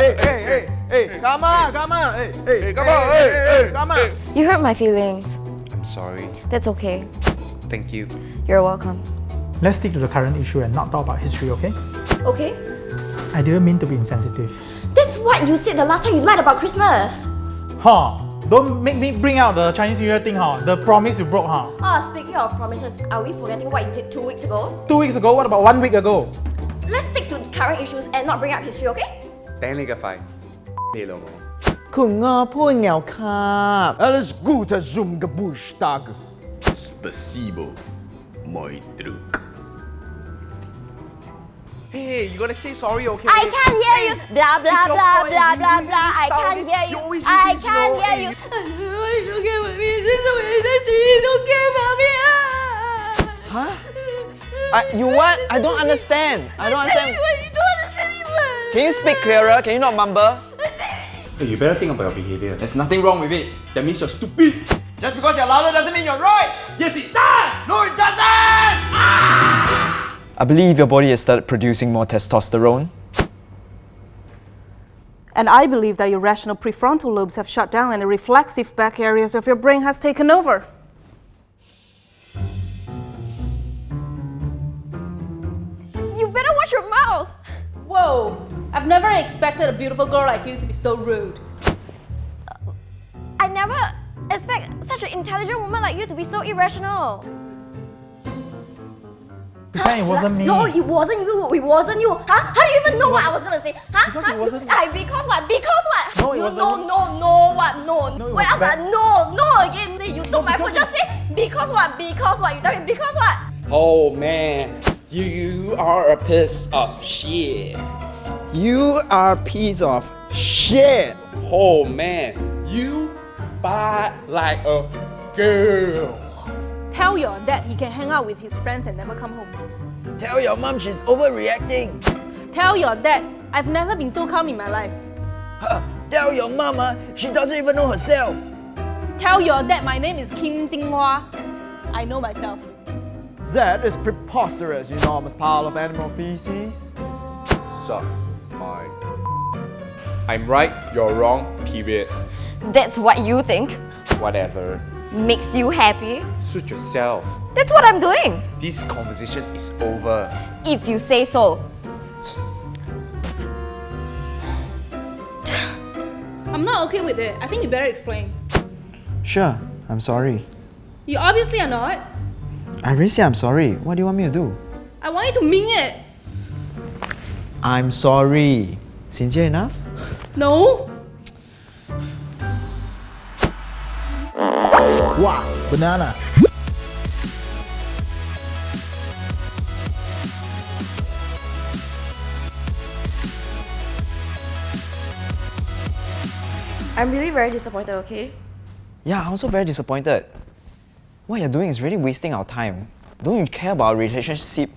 hey, hey, hey, hey, come on, come on, hey, hey, Hey, come on, hey, hey, come on. You hurt my feelings. I'm sorry. That's okay. Thank you. You're welcome. Let's stick to the current issue and not talk about history, okay? Okay? I didn't mean to be insensitive. That's what you said the last time you lied about Christmas. Huh? Don't make me bring out the Chinese New Year thing, huh? The promise you broke, huh? Ah, speaking of promises, are we forgetting what you did two weeks ago? Two weeks ago, what about one week ago? Let's stick to current issues and not bring up history, okay? Gute zum Geburtstag. Spasibo, my druk. Hey, you gotta say sorry, okay? I can't hear hey, you. Blah blah blah blah blah blah. I can't hear you. I can't hear you. Don't get with me. This is I. Don't get mommy. Huh? I, you what? I don't understand. I don't understand. Can you speak clearer? Can you not mumble? Hey, you better think about your behavior. There's nothing wrong with it. That means you're stupid. Just because you're louder doesn't mean you're right. Yes, it does! No, it doesn't! I believe your body has started producing more testosterone. And I believe that your rational prefrontal lobes have shut down and the reflexive back areas of your brain has taken over. You better watch your mouth. Whoa! I've never expected a beautiful girl like you to be so rude. I never expect such an intelligent woman like you to be so irrational. Pretend it wasn't me. No, it wasn't you. It wasn't you. Huh? How do you even know what I was gonna say? Huh? Because huh? it wasn't- I, because what? Because what? No, it you, wasn't- No, no, no, what? No. No, it Wait, was I was bad. no, no again. Say you took my phone. Just say because what? Because what? You tell me because what? Oh man, you, you are a piece of shit. You are a piece of shit. Oh man, you fight like a girl. Tell your dad he can hang out with his friends and never come home. Tell your mom she's overreacting. Tell your dad I've never been so calm in my life. Tell your mama she doesn't even know herself. Tell your dad my name is Kim Jinghua. I know myself. That is preposterous, you enormous pile of animal feces. Suck my. I'm right, you're wrong, period. That's what you think. Whatever. Makes you happy. Suit yourself. That's what I'm doing. This conversation is over. If you say so. I'm not okay with it. I think you better explain. Sure, I'm sorry. You obviously are not. I really say I'm sorry. What do you want me to do? I want you to mean it. I'm sorry. Sincere enough? No? Wow, banana. I'm really very disappointed, okay? Yeah, I'm also very disappointed. What you're doing is really wasting our time. Don't you care about our relationship